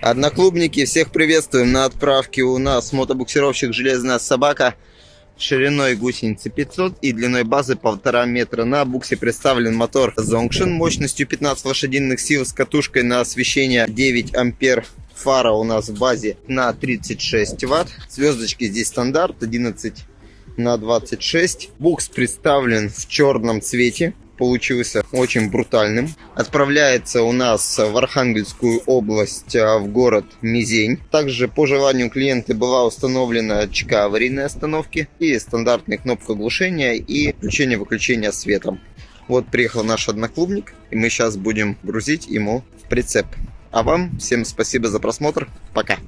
Одноклубники, всех приветствуем. На отправке у нас мотобуксировщик «Железная собака» шириной гусеницы 500 и длиной базы 1,5 метра. На буксе представлен мотор Zongshin мощностью 15 лошадиных сил с катушкой на освещение 9 ампер. Фара у нас в базе на 36 ватт. Звездочки здесь стандарт 11 на 26. Букс представлен в черном цвете получился очень брутальным. Отправляется у нас в Архангельскую область, а, в город Мизень. Также по желанию клиента была установлена ЧК аварийной остановки и стандартная кнопка глушения и включение-выключение светом. Вот приехал наш одноклубник, и мы сейчас будем грузить ему в прицеп. А вам всем спасибо за просмотр. Пока.